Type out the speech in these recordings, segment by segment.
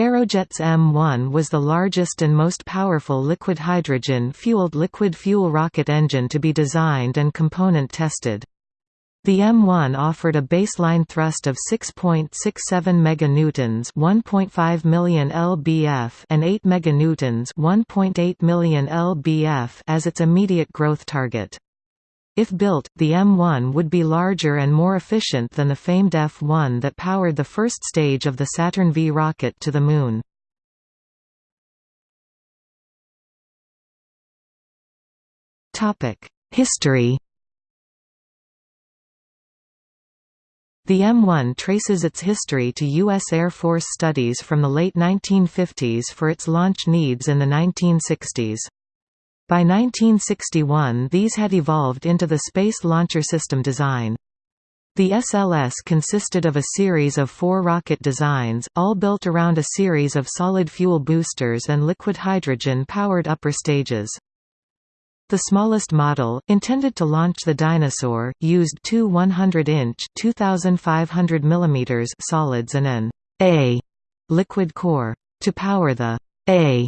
Aerojet's M1 was the largest and most powerful liquid hydrogen-fueled liquid fuel rocket engine to be designed and component tested. The M1 offered a baseline thrust of 6.67 meganewtons, 1.5 million lbf, and 8 meganewtons, 1.8 million lbf as its immediate growth target. If built, the M1 would be larger and more efficient than the famed F-1 that powered the first stage of the Saturn V rocket to the Moon. History The M1 traces its history to U.S. Air Force studies from the late 1950s for its launch needs in the 1960s. By 1961 these had evolved into the Space Launcher System design. The SLS consisted of a series of four rocket designs, all built around a series of solid fuel boosters and liquid hydrogen-powered upper stages. The smallest model, intended to launch the Dyna-Soar, used two 100-inch (2,500 mm) solids and an A liquid core. To power the A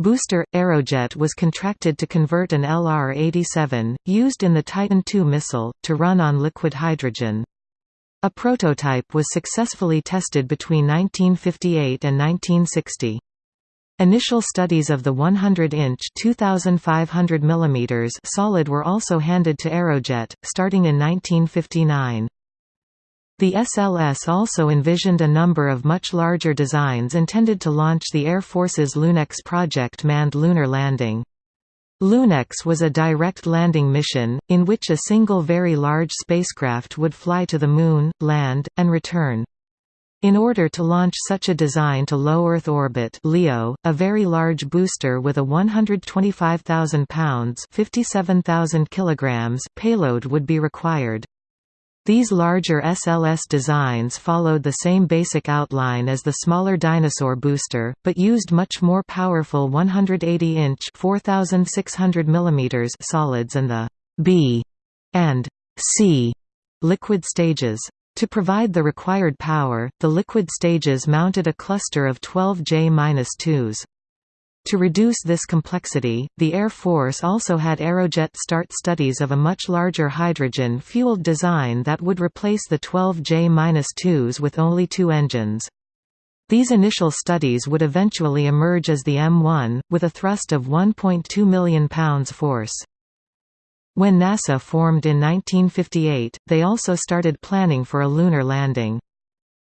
booster, Aerojet was contracted to convert an LR-87, used in the Titan II missile, to run on liquid hydrogen. A prototype was successfully tested between 1958 and 1960. Initial studies of the 100-inch (2,500 mm) solid were also handed to Aerojet, starting in 1959. The SLS also envisioned a number of much larger designs intended to launch the Air Force's LUNEX project manned lunar landing. LUNEX was a direct landing mission, in which a single very large spacecraft would fly to the Moon, land, and return. In order to launch such a design to low Earth orbit LEO, a very large booster with a 125,000 pounds (57,000 kilograms) payload would be required. These larger SLS designs followed the same basic outline as the smaller Dyna-Soar booster, but used much more powerful 180-inch (4,600 mm) solids and the B and C liquid stages. To provide the required power, the liquid stages mounted a cluster of 12 J-2s. To reduce this complexity, the Air Force also had Aerojet start studies of a much larger hydrogen-fueled design that would replace the 12 J-2s with only two engines. These initial studies would eventually emerge as the M1, with a thrust of 1.2 million pounds force. When NASA formed in 1958, they also started planning for a lunar landing.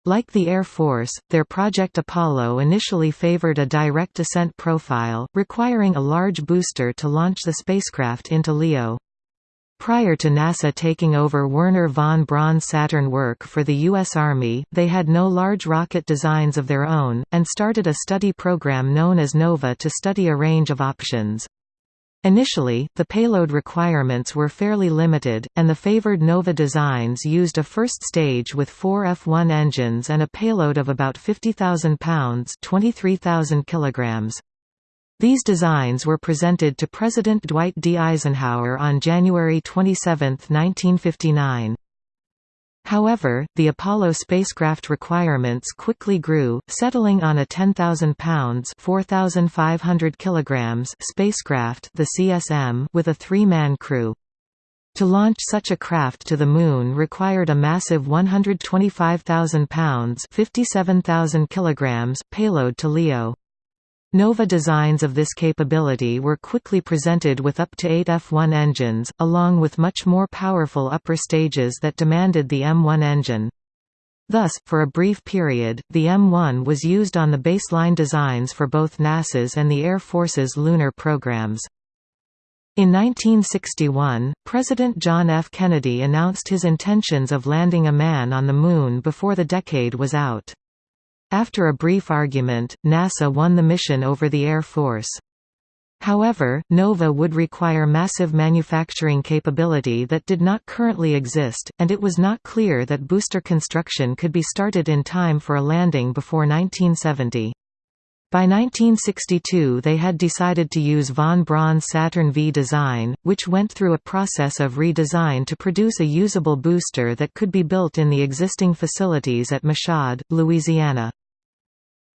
Like the Air Force, their Project Apollo initially favored a direct ascent profile, requiring a large booster to launch the spacecraft into LEO. Prior to NASA taking over Wernher von Braun's Saturn work for the U.S. Army, they had no large rocket designs of their own, and started a study program known as NOVA to study a range of options. Initially, the payload requirements were fairly limited, and the favored Nova designs used a first stage with four F-1 engines and a payload of about 50,000 pounds 23,000 kilograms. These designs were presented to President Dwight D. Eisenhower on January 27, 1959. However, the Apollo spacecraft requirements quickly grew, settling on a 10,000 pounds (4,500 kilograms) spacecraft, the CSM, with a three-man crew. To launch such a craft to the Moon required a massive 125,000 pounds (57,000 kilograms) payload to LEO. Nova designs of this capability were quickly presented with up to 8 F1 engines, along with much more powerful upper stages that demanded the M1 engine. Thus, for a brief period, the M1 was used on the baseline designs for both NASA's and the Air Force's lunar programs. In 1961, President John F. Kennedy announced his intentions of landing a man on the Moon before the decade was out. After a brief argument, NASA won the mission over the Air Force. However, NOVA would require massive manufacturing capability that did not currently exist, and it was not clear that booster construction could be started in time for a landing before 1970. By 1962 they had decided to use von Braun's Saturn V design, which went through a process of redesign to produce a usable booster that could be built in the existing facilities at Michoud, Louisiana.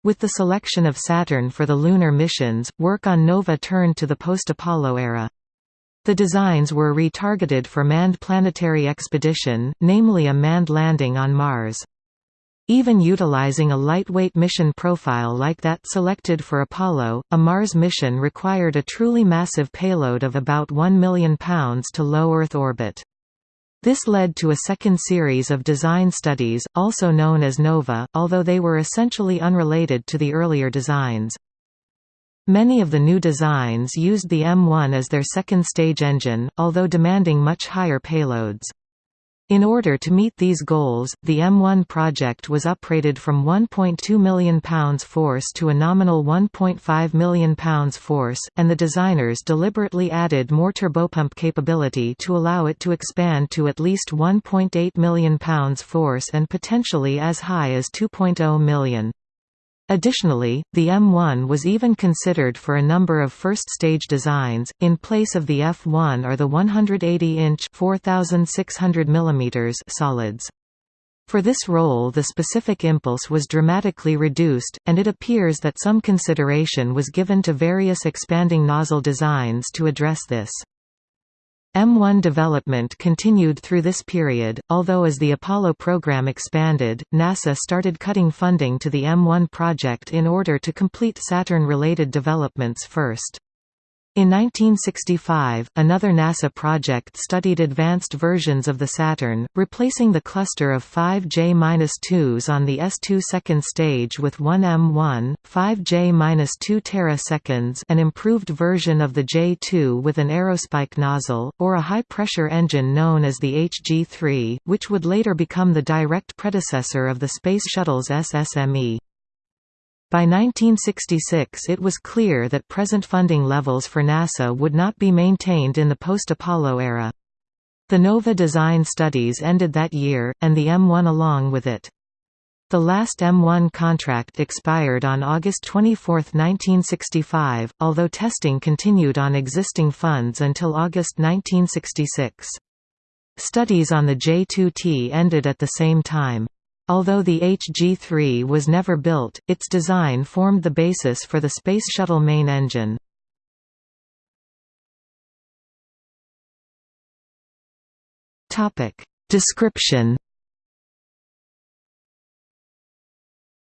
With the selection of Saturn for the lunar missions, work on NOVA turned to the post-Apollo era. The designs were retargeted for manned planetary expedition, namely a manned landing on Mars. Even utilizing a lightweight mission profile like that selected for Apollo, a Mars mission required a truly massive payload of about 1 million pounds to low Earth orbit. This led to a second series of design studies, also known as NOVA, although they were essentially unrelated to the earlier designs. Many of the new designs used the M1 as their second stage engine, although demanding much higher payloads. In order to meet these goals, the M1 project was uprated from £1.2 million force to a nominal £1.5 million force, and the designers deliberately added more turbopump capability to allow it to expand to at least £1.8 million force and potentially as high as 2.0 million. Additionally, the M1 was even considered for a number of first-stage designs, in place of the F1 or the 180-inch solids. For this role the specific impulse was dramatically reduced, and it appears that some consideration was given to various expanding nozzle designs to address this. M1 development continued through this period, although as the Apollo program expanded, NASA started cutting funding to the M1 project in order to complete Saturn-related developments first. In 1965, another NASA project studied advanced versions of the Saturn, replacing the cluster of 5 J-2s on the S2 second stage with one M1, 5 J-2 teraseconds an improved version of the J2 with an aerospike nozzle, or a high-pressure engine known as the HG-3, which would later become the direct predecessor of the Space Shuttle's SSME. By 1966 it was clear that present funding levels for NASA would not be maintained in the post-Apollo era. The NOVA design studies ended that year, and the M1 along with it. The last M1 contract expired on August 24, 1965, although testing continued on existing funds until August 1966. Studies on the J2T ended at the same time. Although the HG-3 was never built, its design formed the basis for the Space Shuttle main engine. Description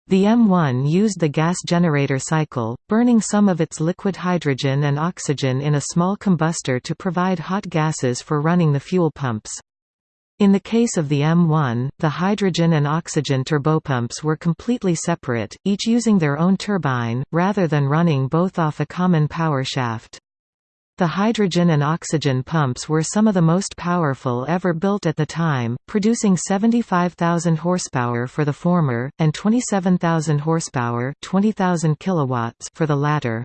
The M1 used the gas generator cycle, burning some of its liquid hydrogen and oxygen in a small combustor to provide hot gases for running the fuel pumps. In the case of the M1, the hydrogen and oxygen turbopumps were completely separate, each using their own turbine, rather than running both off a common power shaft. The hydrogen and oxygen pumps were some of the most powerful ever built at the time, producing 75,000 horsepower for the former, and 27,000 horsepower 20,000 kilowatts for the latter.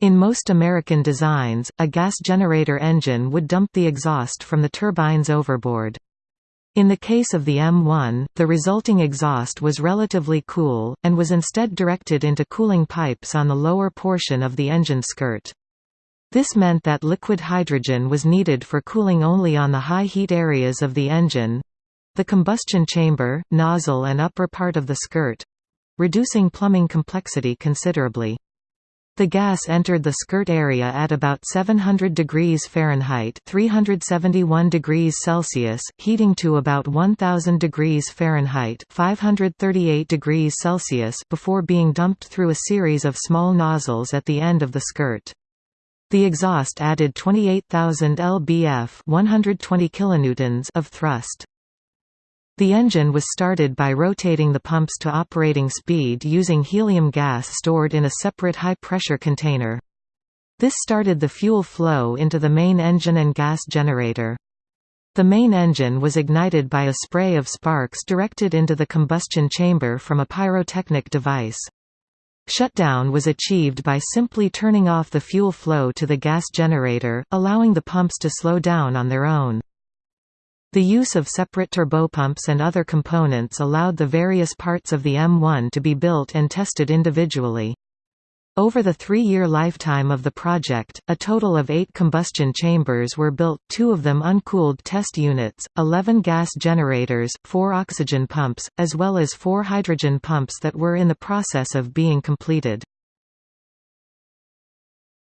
In most American designs, a gas generator engine would dump the exhaust from the turbines overboard. In the case of the M1, the resulting exhaust was relatively cool, and was instead directed into cooling pipes on the lower portion of the engine skirt. This meant that liquid hydrogen was needed for cooling only on the high heat areas of the engine—the combustion chamber, nozzle and upper part of the skirt—reducing plumbing complexity considerably. The gas entered the skirt area at about 700 degrees Fahrenheit 371 degrees Celsius, heating to about 1000 degrees Fahrenheit 538 degrees Celsius before being dumped through a series of small nozzles at the end of the skirt. The exhaust added 28,000 lbf 120 kilonewtons of thrust. The engine was started by rotating the pumps to operating speed using helium gas stored in a separate high-pressure container. This started the fuel flow into the main engine and gas generator. The main engine was ignited by a spray of sparks directed into the combustion chamber from a pyrotechnic device. Shutdown was achieved by simply turning off the fuel flow to the gas generator, allowing the pumps to slow down on their own. The use of separate turbopumps and other components allowed the various parts of the M1 to be built and tested individually. Over the three-year lifetime of the project, a total of eight combustion chambers were built, two of them uncooled test units, 11 gas generators, four oxygen pumps, as well as four hydrogen pumps that were in the process of being completed.